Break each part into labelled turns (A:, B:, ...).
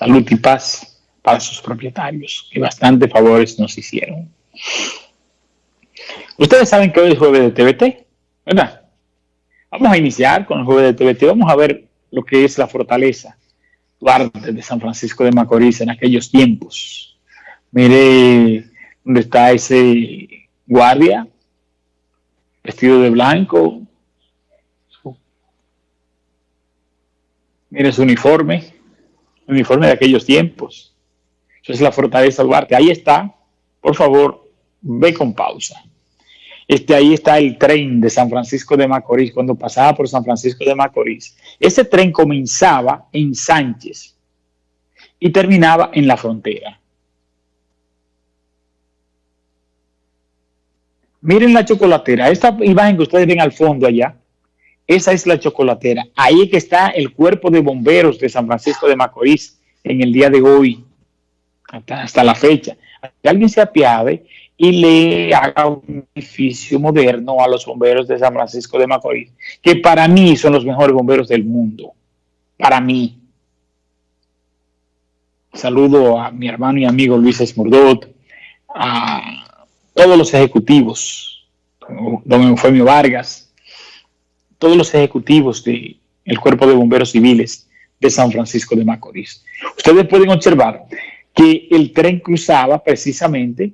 A: salud y paz para sus propietarios, que bastante favores nos hicieron. Ustedes saben que hoy es jueves de TBT, ¿verdad? Vamos a iniciar con el jueves de TBT, vamos a ver lo que es la fortaleza Duarte de San Francisco de Macorís en aquellos tiempos. Mire dónde está ese guardia vestido de blanco. Mire su uniforme, uniforme de aquellos tiempos. Eso es la fortaleza Duarte. Ahí está. Por favor, ve con pausa. Este, ahí está el tren de San Francisco de Macorís, cuando pasaba por San Francisco de Macorís. Ese tren comenzaba en Sánchez y terminaba en la frontera. Miren la chocolatera. Esta imagen que ustedes ven al fondo allá, esa es la chocolatera. Ahí que está el cuerpo de bomberos de San Francisco de Macorís en el día de hoy, hasta, la fecha. Que alguien se apiade y le haga un edificio moderno a los bomberos de San Francisco de Macorís, que para mí son los mejores bomberos del mundo. Para mí. Saludo a mi hermano y amigo Luis Esmurdot, a todos los ejecutivos, don Eufemio Vargas, todos los ejecutivos del Cuerpo de Bomberos Civiles de San Francisco de Macorís. Ustedes pueden observar que el tren cruzaba precisamente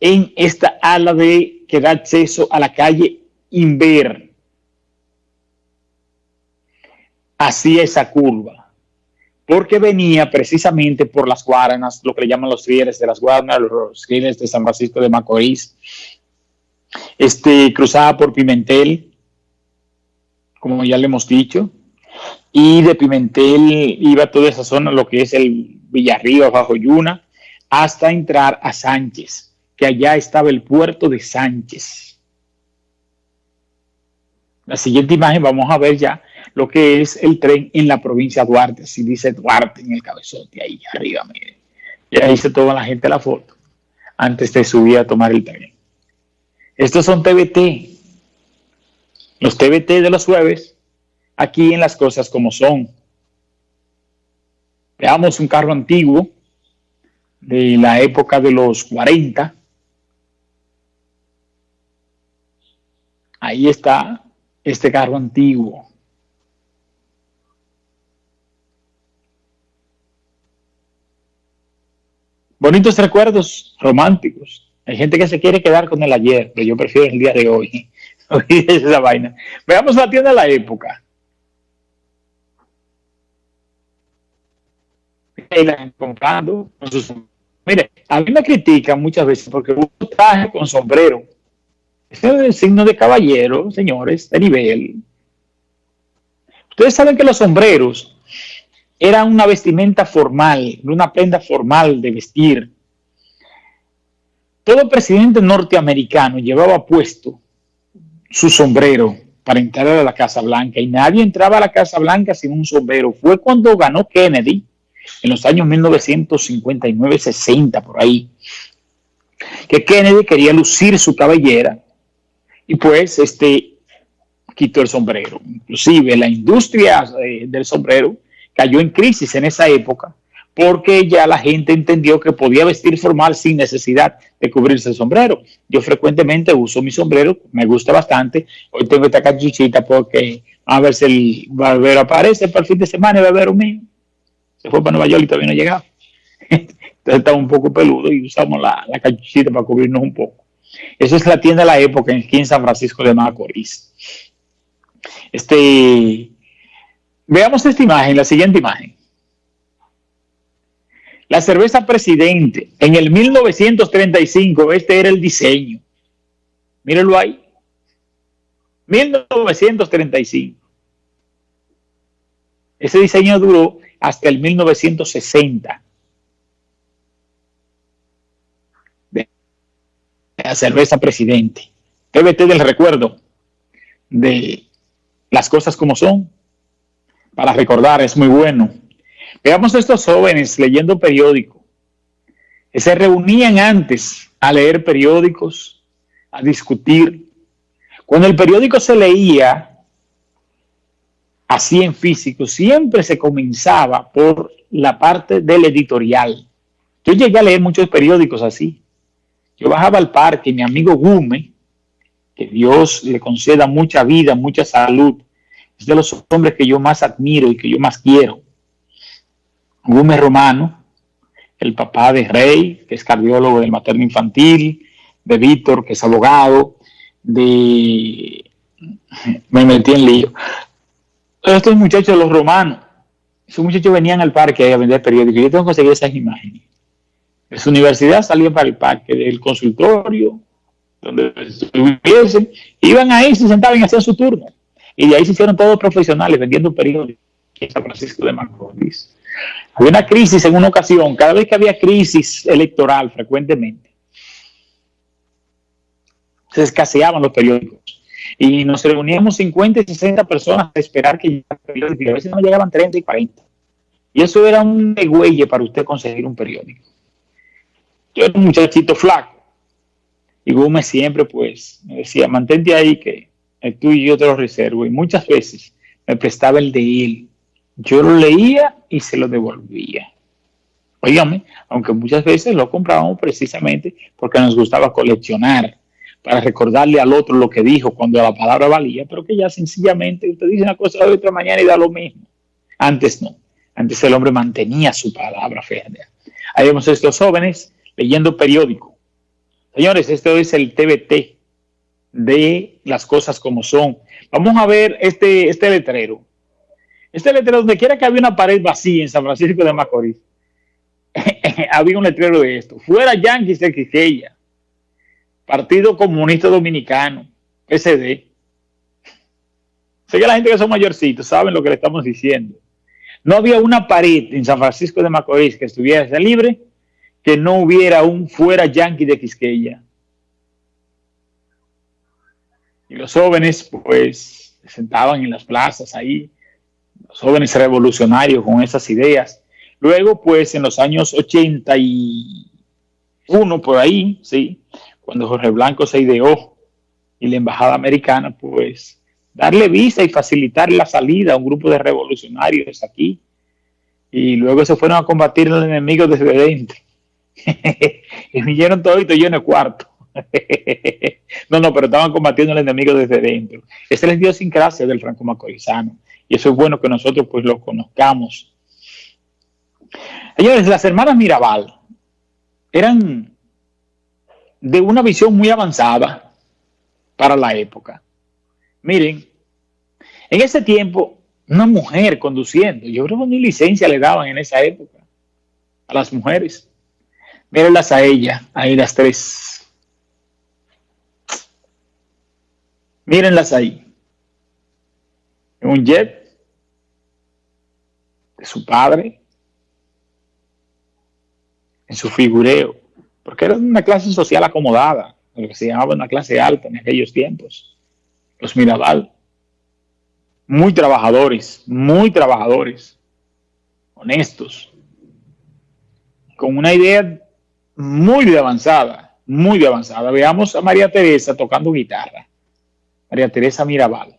A: en esta ala de que da acceso a la calle Inver. Hacía esa curva, porque venía precisamente por las Guaranas, lo que le llaman los rieles de las Guaranas, los rieles de San Francisco de Macorís, este, cruzaba por Pimentel, como ya le hemos dicho, y de Pimentel iba toda esa zona, lo que es el Villarrío, bajo Yuna, hasta entrar a Sánchez que allá estaba el puerto de Sánchez. La siguiente imagen vamos a ver ya lo que es el tren en la provincia de Duarte, si dice Duarte en el cabezote, ahí arriba, miren. Ya hice toda la gente la foto antes de subir a tomar el tren. Estos son TBT. Los TBT de los jueves, aquí en las cosas como son. Veamos un carro antiguo de la época de los 40 Ahí está este carro antiguo. Bonitos recuerdos románticos. Hay gente que se quiere quedar con el ayer, pero yo prefiero el día de hoy. esa vaina. Veamos la tienda de la época. comprando Mire, a mí me critican muchas veces porque uno traje con sombrero ese es el signo de caballero, señores, de nivel. Ustedes saben que los sombreros eran una vestimenta formal, una prenda formal de vestir. Todo presidente norteamericano llevaba puesto su sombrero para entrar a la Casa Blanca y nadie entraba a la Casa Blanca sin un sombrero. Fue cuando ganó Kennedy en los años 1959-60 por ahí, que Kennedy quería lucir su cabellera y pues este quitó el sombrero. Inclusive la industria eh, del sombrero cayó en crisis en esa época porque ya la gente entendió que podía vestir formal sin necesidad de cubrirse el sombrero. Yo frecuentemente uso mi sombrero, me gusta bastante. Hoy tengo esta cachuchita porque a ver si el barbero aparece para el fin de semana, el barbero mío. Se fue para Nueva York y todavía no ha llegado. Entonces está un poco peludo y usamos la, la cachuchita para cubrirnos un poco. Esa es la tienda de la época aquí en San Francisco de Macorís. Este, veamos esta imagen, la siguiente imagen. La cerveza Presidente, en el 1935, este era el diseño. Mírenlo ahí. 1935. Ese diseño duró hasta el 1960. la cerveza presidente. TBT del recuerdo de las cosas como son. Para recordar, es muy bueno. Veamos a estos jóvenes leyendo periódico. Que se reunían antes a leer periódicos, a discutir. Cuando el periódico se leía, así en físico, siempre se comenzaba por la parte del editorial. Yo llegué a leer muchos periódicos así. Yo bajaba al parque, mi amigo Gume, que Dios le conceda mucha vida, mucha salud, es de los hombres que yo más admiro y que yo más quiero. Gume Romano, el papá de Rey, que es cardiólogo del materno infantil, de Víctor, que es abogado, de... Me metí en lío. Estos muchachos, los romanos, esos muchachos venían al parque a vender periódicos. Yo tengo que conseguir esas imágenes. De su universidad salían para el parque, del consultorio, donde estuviesen, iban ahí, se sentaban y hacían su turno. Y de ahí se hicieron todos profesionales vendiendo periódicos en San Francisco de Macorís. Había una crisis en una ocasión, cada vez que había crisis electoral frecuentemente, se escaseaban los periódicos. Y nos reuníamos 50 y 60 personas a esperar que llegaran periódicos. A veces no llegaban 30 y 40. Y eso era un degüelle para usted conseguir un periódico. Yo era un muchachito flaco. Y Gómez siempre, pues, me decía, mantente ahí que tú y yo te lo reservo. Y muchas veces me prestaba el de él. Yo lo leía y se lo devolvía. Óigame, aunque muchas veces lo comprábamos precisamente porque nos gustaba coleccionar para recordarle al otro lo que dijo cuando la palabra valía, pero que ya sencillamente usted dice una cosa de otra mañana y da lo mismo. Antes no. Antes el hombre mantenía su palabra férrea. Ahí vemos estos jóvenes leyendo periódico. Señores, esto es el TBT de las cosas como son. Vamos a ver este, este letrero. Este letrero, donde quiera que había una pared vacía en San Francisco de Macorís, había un letrero de esto. Fuera Yankees de Quiqueya. Partido Comunista Dominicano, SD. Sé que la gente que son mayorcitos saben lo que le estamos diciendo. No había una pared en San Francisco de Macorís que estuviera libre que no hubiera un fuera yanqui de Quisqueya. Y los jóvenes, pues, se sentaban en las plazas ahí, jóvenes revolucionarios con esas ideas. Luego, pues, en los años 81, por ahí, sí, cuando Jorge Blanco se ideó y la embajada americana, pues darle visa y facilitar la salida a un grupo de revolucionarios aquí. Y luego se fueron a combatir a los enemigos desde dentro. y vinieron toditos yo en el cuarto. no, no, pero estaban combatiendo al enemigo desde dentro. Esa es la idiosincrasia del franco macorizano. Y eso es bueno que nosotros pues lo conozcamos. Señores, las hermanas Mirabal eran de una visión muy avanzada para la época. Miren, en ese tiempo, una mujer conduciendo, yo creo que ni licencia le daban en esa época a las mujeres. Mírenlas a ella, ahí las tres. Mírenlas ahí. Un jet de su padre, en su figureo porque era una clase social acomodada, lo que se llamaba una clase alta en aquellos tiempos. Los Mirabal, muy trabajadores, muy trabajadores, honestos, con una idea muy de avanzada, muy de avanzada. Veamos a María Teresa tocando guitarra. María Teresa Mirabal.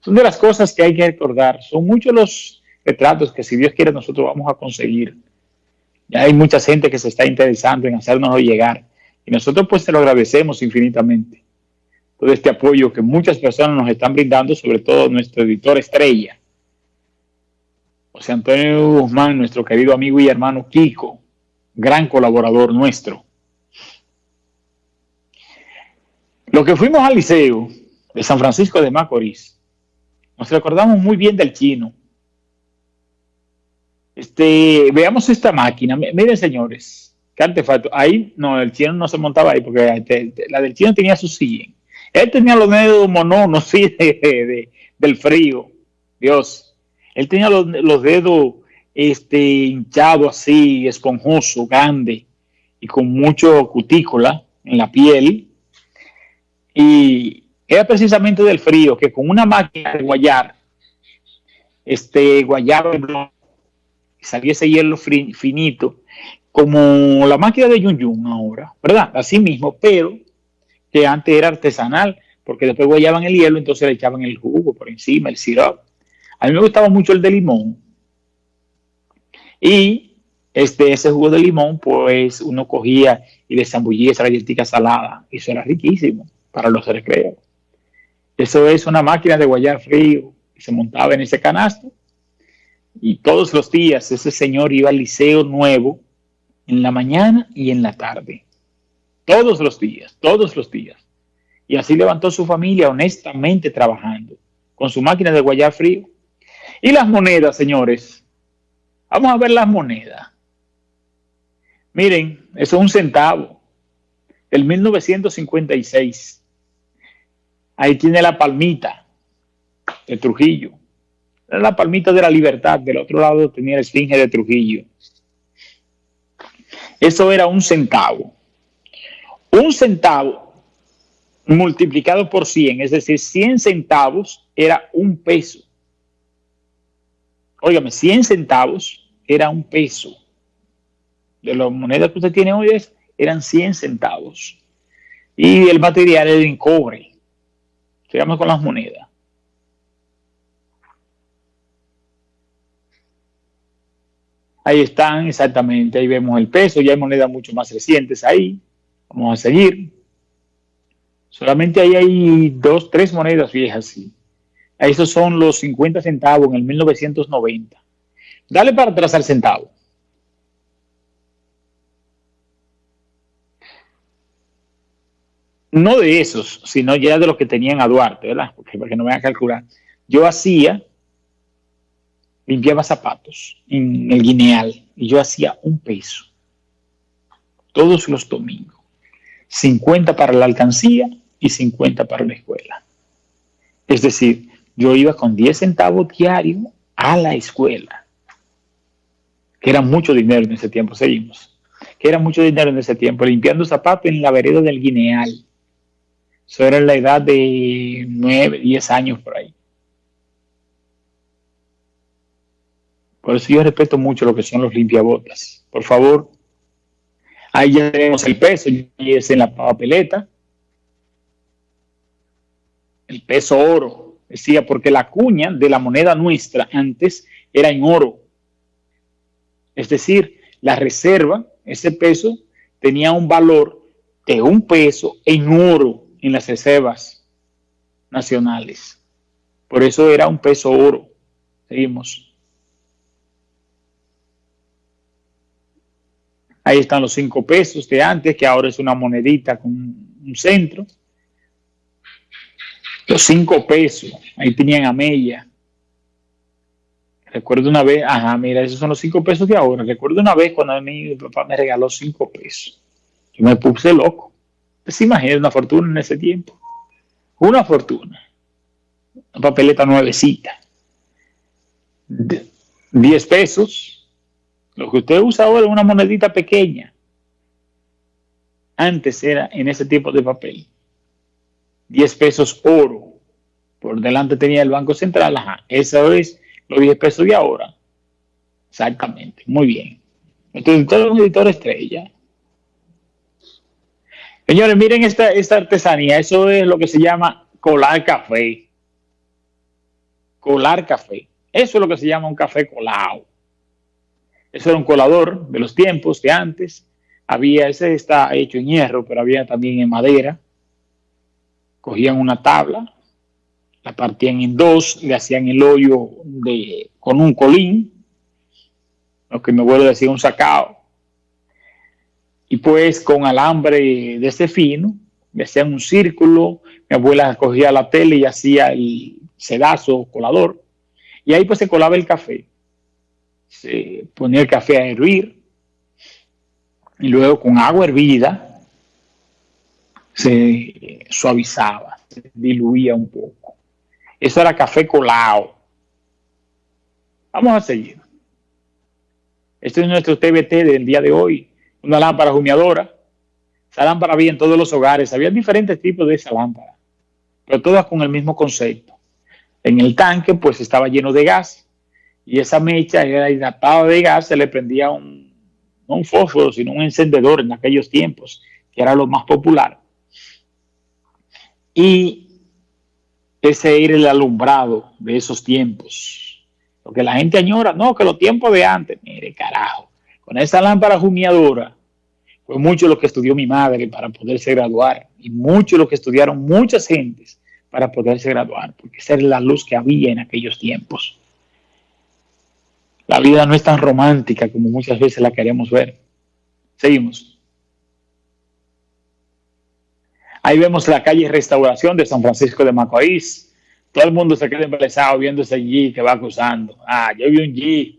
A: Son de las cosas que hay que recordar. Son muchos los retratos que si Dios quiere nosotros vamos a conseguir ya hay mucha gente que se está interesando en hacernos llegar y nosotros pues se lo agradecemos infinitamente. Todo este apoyo que muchas personas nos están brindando, sobre todo nuestro editor estrella, José Antonio Guzmán, nuestro querido amigo y hermano Kiko, gran colaborador nuestro. Lo que fuimos al liceo de San Francisco de Macorís, nos recordamos muy bien del chino, este, veamos esta máquina. Miren, señores, qué artefacto. Ahí, no, el chino no se montaba ahí porque este, la del chino tenía su silla. Él tenía los dedos mononos, sí, del frío. Dios. Él tenía los, dedos este, hinchados así, esponjoso, grande y con mucho cutícula en la piel. Y era precisamente del frío que con una máquina de guayar, este guayar salía ese hielo finito, como la máquina de Yun Yun ahora, ¿verdad? Así mismo, pero que antes era artesanal, porque después guayaban el hielo, entonces le echaban el jugo por encima, el sirope. A mí me gustaba mucho el de limón. Y este, ese jugo de limón, pues uno cogía y le zambullía esa galletita salada. Eso era riquísimo para los recreos. Eso es una máquina de guayar frío. Y se montaba en ese canasto. Y todos los días ese señor iba al liceo nuevo en la mañana y en la tarde. Todos los días, todos los días. Y así levantó su familia honestamente trabajando con su máquina de guayar frío. Y las monedas, señores. Vamos a ver las monedas. Miren, eso es un centavo. El 1956. Ahí tiene la palmita de Trujillo. la palmita de la libertad. Del otro lado tenía la esfinge de Trujillo. Eso era un centavo. Un centavo multiplicado por 100, es decir, 100 centavos era un peso. Óigame, 100 centavos era un peso. De las monedas que usted tiene hoy eran 100 centavos. Y el material era en cobre. Sigamos con las monedas. Ahí están, exactamente. Ahí vemos el peso. Ya hay monedas mucho más recientes ahí. Vamos a seguir. Solamente ahí hay dos, tres monedas viejas, sí. Esos son los 50 centavos en el 1990. Dale para atrás al centavo. No de esos, sino ya de los que tenían a Duarte, ¿verdad? Porque no me vayan a calcular. Yo hacía, limpiaba zapatos en el guineal y yo hacía un peso todos los domingos. 50 para la alcancía y 50 para la escuela. Es decir, yo iba con 10 centavos diarios a la escuela, que era mucho dinero en ese tiempo, seguimos, que era mucho dinero en ese tiempo, limpiando zapatos en la vereda del Guineal. Eso era en la edad de 9, 10 años por ahí. Por eso yo respeto mucho lo que son los limpiabotas. Por favor, ahí ya tenemos el peso, y es en la papeleta el peso oro. Decía, porque la cuña de la moneda nuestra antes era en oro. Es decir, la reserva, ese peso, tenía un valor de un peso en oro en las reservas nacionales. Por eso era un peso oro. Seguimos. Ahí están los cinco pesos de antes, que ahora es una monedita con un centro. Los cinco pesos, ahí tenían a Mella. Recuerdo una vez, ajá, mira, esos son los cinco pesos de ahora. Recuerdo una vez cuando mi papá me regaló cinco pesos. Yo me puse loco. ¿Se imagina una fortuna en ese tiempo? Una fortuna. Una papeleta nuevecita. Diez pesos. Lo que usted usa ahora es una monedita pequeña. Antes era en ese tipo de papel. 10 pesos oro. Por delante tenía el Banco Central, ajá. Eso es los 10 pesos de ahora. Exactamente, muy bien. Entonces, un editor estrella. Señores, miren esta, esta artesanía. Eso es lo que se llama colar café. Colar café. Eso es lo que se llama un café colado. Eso era un colador de los tiempos de antes. Había, ese está hecho en hierro, pero había también en madera cogían una tabla, la partían en dos, le hacían el hoyo de, con un colín, lo que me vuelve a decir un sacao, y pues con alambre de ese fino, me hacían un círculo, mi abuela cogía la tele y hacía el sedazo colador, y ahí pues se colaba el café, se ponía el café a hervir, y luego con agua hervida, se suavizaba, se diluía un poco. Eso era café colado. Vamos a seguir. Este es nuestro TBT del día de hoy. Una lámpara humeadora. Esa lámpara había en todos los hogares. Había diferentes tipos de esa lámpara. Pero todas con el mismo concepto. En el tanque pues estaba lleno de gas. Y esa mecha era hidratada de gas. Se le prendía un, no un fósforo, sino un encendedor en aquellos tiempos. Que era lo más popular y ese era el alumbrado de esos tiempos. Lo que la gente añora, no, que los tiempos de antes, mire, carajo, con esa lámpara jumiadora, fue mucho lo que estudió mi madre para poderse graduar y mucho lo que estudiaron muchas gentes para poderse graduar, porque esa era la luz que había en aquellos tiempos. La vida no es tan romántica como muchas veces la queremos ver. Seguimos. Ahí vemos la calle Restauración de San Francisco de Macorís. Todo el mundo se queda embelesado viendo ese G que va cruzando. Ah, yo vi un G